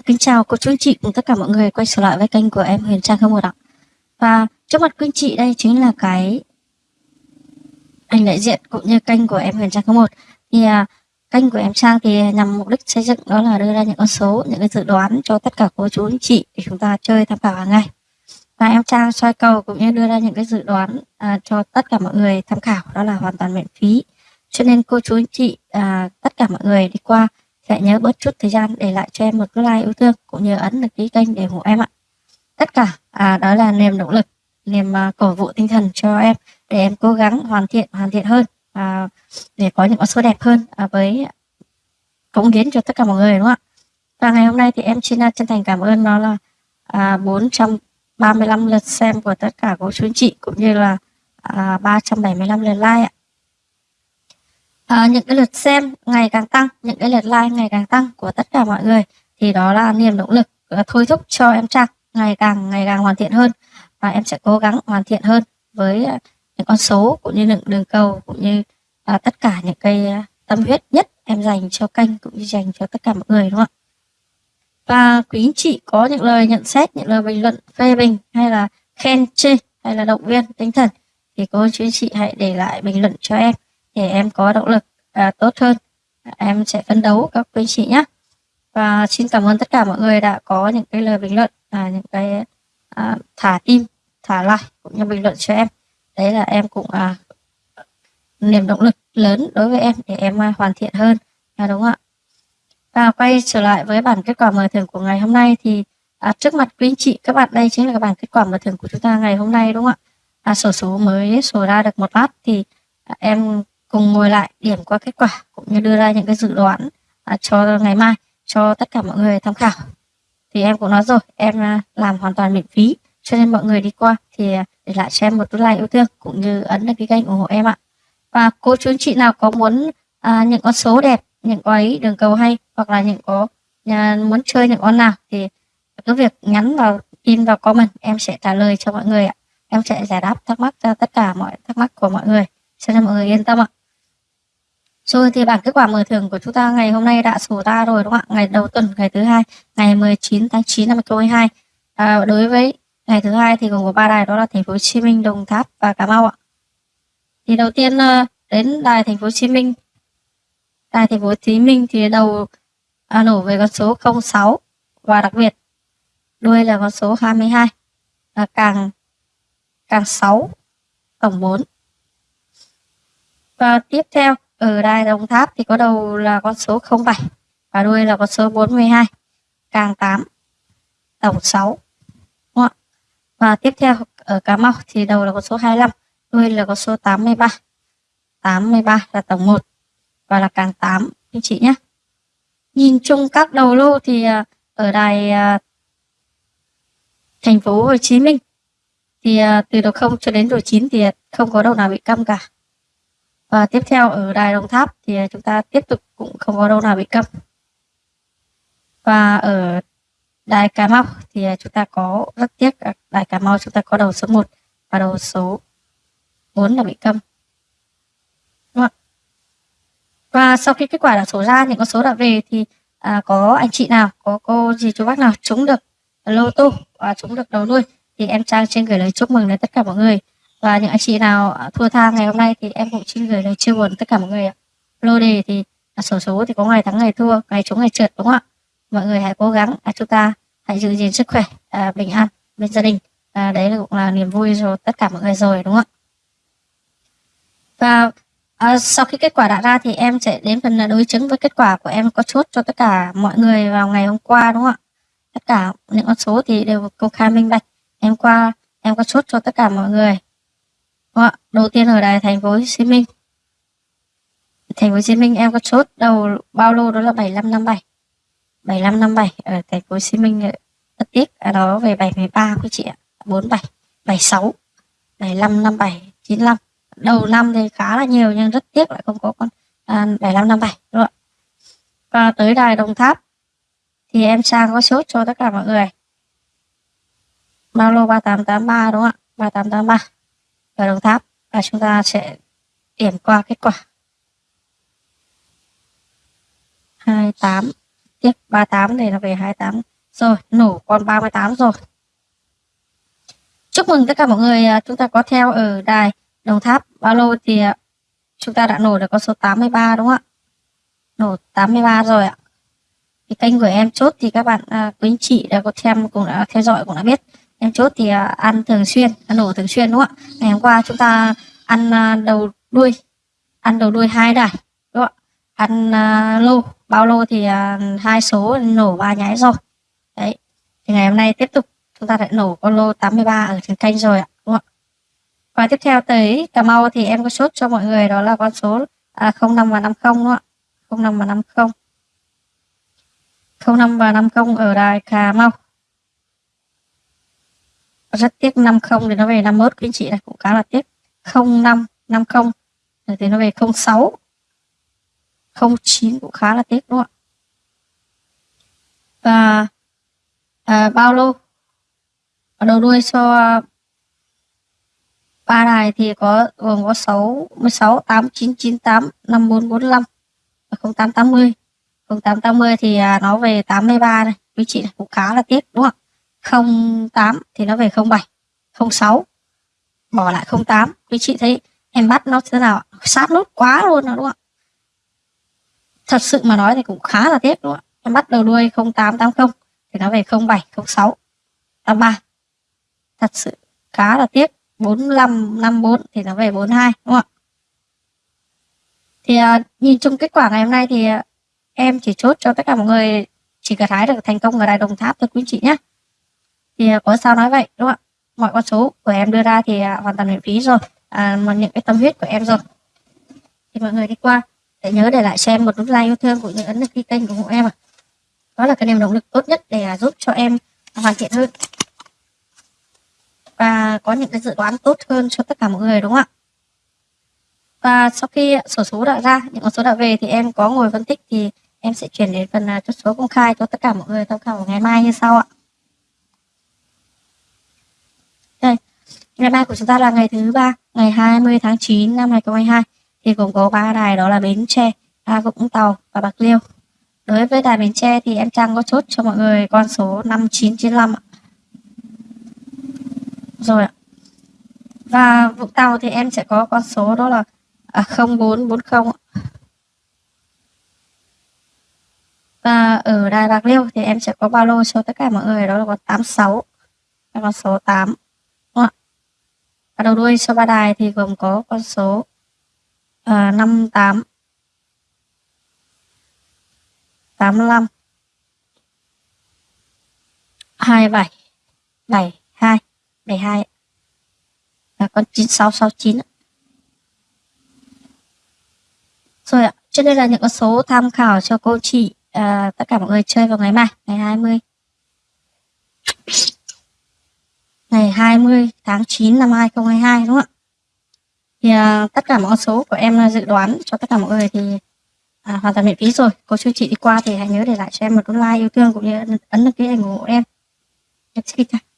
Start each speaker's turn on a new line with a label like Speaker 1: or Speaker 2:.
Speaker 1: Vâng, kính chào cô chú anh chị cùng tất cả mọi người quay trở lại với kênh của em Huyền Trang không một ạ. Và trước mặt quý anh chị đây chính là cái ảnh đại diện cũng như kênh của em Huyền Trang không một. Thì à, kênh của em Trang thì nhằm mục đích xây dựng đó là đưa ra những con số, những cái dự đoán cho tất cả cô chú anh chị để chúng ta chơi tham khảo hàng ngày. Và em Trang soi cầu cũng như đưa ra những cái dự đoán à, cho tất cả mọi người tham khảo đó là hoàn toàn miễn phí. Cho nên cô chú anh chị à, tất cả mọi người đi qua hãy nhớ bớt chút thời gian để lại cho em một cái like yêu thương cũng như ấn đăng ký kênh để ủng hộ em ạ. Tất cả à, đó là niềm động lực niềm à, cổ vũ tinh thần cho em để em cố gắng hoàn thiện hoàn thiện hơn à, để có những con số đẹp hơn à, với cống hiến cho tất cả mọi người đúng không ạ? Và ngày hôm nay thì em xin à, chân thành cảm ơn nó là à, 435 lượt xem của tất cả cô chú anh chị cũng như là à, 375 lượt like ạ à, những cái lượt xem ngày càng tăng những cái lượt like ngày càng tăng của tất cả mọi người thì đó là niềm động lực ờ, thôi thúc cho em Trang ngày càng ngày càng hoàn thiện hơn. Và em sẽ cố gắng hoàn thiện hơn với ờ, những con số cũng như những đường cầu cũng như à, tất cả những cái ờ, tâm huyết nhất em dành cho kênh cũng như dành cho tất cả mọi người đúng không ạ? Và quý anh chị có những lời nhận xét những lời bình luận phê bình hay là khen chê hay là động viên tinh thần thì cô chú anh chị hãy để lại bình luận cho em để em có động lực à, tốt hơn. Em sẽ phấn đấu các quý chị nhé. Và xin cảm ơn tất cả mọi người đã có những cái lời bình luận à, những cái à, thả tim thả lại cũng như bình luận cho em. Đấy là em cũng à, niềm động lực lớn đối với em để em à, hoàn thiện hơn. À, đúng không ạ? Và quay trở lại với bản kết quả mở thưởng của ngày hôm nay thì à, trước mặt quý anh chị các bạn đây chính là cái bản kết quả mở thưởng của chúng ta ngày hôm nay đúng không ạ? À, sổ số mới sổ ra được một lát thì à, em cùng ngồi lại điểm qua kết quả cũng như đưa ra những cái dự đoán à, cho ngày mai cho tất cả mọi người tham khảo. Thì em cũng nói rồi em à, làm hoàn toàn miễn phí cho nên mọi người đi qua thì à, để lại cho em một like yêu thương cũng như ấn đăng ký kênh ủng hộ em ạ. Và cô chú anh chị nào có muốn à, những con số đẹp những có ấy đường cầu hay hoặc là những có à, muốn chơi những con nào thì cứ việc nhắn vào tin vào comment em sẽ trả lời cho mọi người ạ. Em sẽ giải đáp thắc mắc cho tất cả mọi thắc mắc của mọi người. Cho nên mọi người yên tâm ạ rồi thì bảng kết quả mở thưởng của chúng ta ngày hôm nay đã sổ ra rồi đúng không ạ? Ngày đầu tuần, ngày thứ hai, ngày 19 tháng 9 năm 2022. À, đối với ngày thứ hai thì gồm có ba đài đó là thành phố Hồ Chí Minh, Đồng Tháp và Cà Mau ạ. Thì đầu tiên ờ, đến đài thành phố Hồ Chí Minh. Đài thành phố Hồ Chí Minh thì đầu à, nổ về con số 06 và đặc biệt đuôi là con số 22 là càng càng 6 tổng 4. Và tiếp theo Ờ, ở đài Đồng Tháp thì có đầu là con số 07 và đuôi là con số 42, càng 8, tổng 6. Đúng không? Và tiếp theo ở Cà Mau thì đầu là con số 25, đuôi là con số 83. 83 là tổng 1 và là càng 8 anh chị nhé. Nhìn chung các đầu lô thì à, ở đài à, thành phố Hồ Chí Minh thì à, từ đầu 0 cho đến đầu 9 thì không có đầu nào bị câm cả. Và tiếp theo ở đài Đồng Tháp thì chúng ta tiếp tục cũng không có đâu nào bị câm. Và ở đài Cà Mau thì chúng ta có rất tiếc đài Cà Mau chúng ta có đầu số 1 và đầu số 4 là bị câm. Đúng không? Và sau khi kết quả đã số ra những con số đã về thì à, có anh chị nào, có cô gì chú bác nào trúng được lô tô và trúng được đầu đuôi thì em Trang xin gửi lời chúc mừng đến tất cả mọi người và những anh chị nào à, thua tha ngày hôm nay thì em cũng xin gửi lời chia buồn tất cả mọi người ạ. Lô đề thì à, sổ số thì có ngày thắng ngày thua ngày trúng ngày trượt đúng không ạ? Mọi người hãy cố gắng à, chúng ta hãy giữ gìn sức khỏe à, bình an bên gia đình. À, đấy cũng là niềm vui cho tất cả mọi người rồi đúng không ạ? Và à, sau khi kết quả đã ra thì em sẽ đến phần đối chứng với kết quả của em có chốt cho tất cả mọi người vào ngày hôm qua đúng không ạ? Tất cả những con số thì đều công khai minh bạch. Em qua em có chốt cho tất cả mọi người. Vâng đúng Đầu tiên ở đài thành phố Hồ Chí Minh. Thành phố Hồ Chí Minh em có chốt đầu bao lô đó là 7557. 7557 ở thành phố Hồ Chí Minh ờ, rất tiếc ở đó về 713 quý chị ạ. 47, 76, 7557, 95. Đầu năm thì khá là nhiều nhưng rất tiếc lại không có con à, 7557 đúng không ạ? Và tới đài Đồng Tháp thì em sang có chốt cho tất cả mọi người. Bao lô 3883 đúng không ạ? 3883 vào Đồng Tháp và chúng ta sẽ điểm qua kết quả 28 tiếp 38 này là về 28 Rồi, nổ con 38 rồi. Chúc mừng tất cả mọi người à, chúng ta có theo ở đài Đồng Tháp bao lâu thì à, chúng ta đã nổ được con số 83 đúng không ạ? Nổ 83 rồi ạ. Thì kênh của em chốt thì các bạn à, quý anh chị đã có xem cũng đã theo dõi cũng đã biết em chốt thì à, ăn thường xuyên ăn nổ thường xuyên đúng không ạ? Ngày hôm qua chúng ta ăn à, đầu đuôi ăn đầu đuôi hai đài đúng không ạ? Ăn à, lô bao lô thì hai số nổ ba nháy rồi. Đấy thì ngày hôm nay tiếp tục chúng ta lại nổ con lô 83 ở trên kênh rồi ạ đúng không ạ? Và tiếp theo tới Cà Mau thì em có chốt cho mọi người đó là con số à, 05 và 50 đúng không ạ? 05 và 50 05 và 50 ở đài Cà Mau rất tiếc 50 thì nó về 51 quý anh chị này cũng khá là tiếc. 05 50 thì nó về 06 09 cũng khá là tiếc đúng không ạ? Và à, bao lô? Ở đầu đuôi cho ba đài thì có gồm có 6 16 8 9 9 8 5 4 45 và 08 80 08 80 thì à, nó về 83 này. Quý chị này cũng khá là tiếc đúng không 08 thì nó về 07 06 bỏ lại 08 quý chị thấy em bắt nó thế nào sát nút quá luôn đó đúng không ạ? Thật sự mà nói thì cũng khá là tiếc đúng không ạ? Em bắt đầu đuôi 0880 thì nó về 07 06 83 thật sự khá là tiếc. 45 54 thì nó về 42 đúng không ạ? Thì à, nhìn chung kết quả ngày hôm nay thì uh, em chỉ chốt cho tất cả mọi người chỉ gặt hái được thành công ở đài đồng tháp thôi quý chị nhé thì à, có sao nói vậy đúng không ạ? Mọi con số của em đưa ra thì à, hoàn toàn miễn phí rồi. À, mà những cái tâm huyết của em rồi. Thì mọi người đi qua để nhớ để lại xem một nút like yêu thương cũng như ấn đăng ký kênh của em ạ. Đó là cái niềm động lực tốt nhất để à, giúp cho em hoàn thiện hơn. Và có những cái dự đoán tốt hơn cho tất cả mọi người đúng không ạ? Và sau khi sổ số đã ra những con số đã về thì em có ngồi phân tích thì em sẽ chuyển đến phần chốt số công khai cho tất cả mọi người tham khảo ngày mai như sau ạ đây ngày mai của chúng ta là ngày thứ ba ngày 20 tháng 9 năm 2022 thì cũng có ba đài đó là Bến Tre, A Vũng Tàu và Bạc Liêu. Đối với đài Bến Tre thì em Trang có chốt cho mọi người con số 5995 ạ. Rồi ạ. Và Vũng Tàu thì em sẽ có con số đó là à, 0440 và ở Đài Bạc Liêu thì em sẽ có ba lô cho tất cả mọi người đó là có 86 và con số 8 và đầu đuôi cho ba đài thì gồm có con số uh, 58 85 27 72 72 là con 9669 rồi ạ trên đây là những con số tham khảo cho cô chị uh, tất cả mọi người chơi vào ngày mai ngày 20 ngày 20 tháng 9 năm 2022 đúng không ạ? Thì à, tất cả mọi số của em à, dự đoán cho tất cả mọi người thì à, hoàn toàn miễn phí rồi. Cô chú chị đi qua thì hãy nhớ để lại cho em một like yêu thương cũng như ấn đăng ký ủng hộ em. Em xin chào.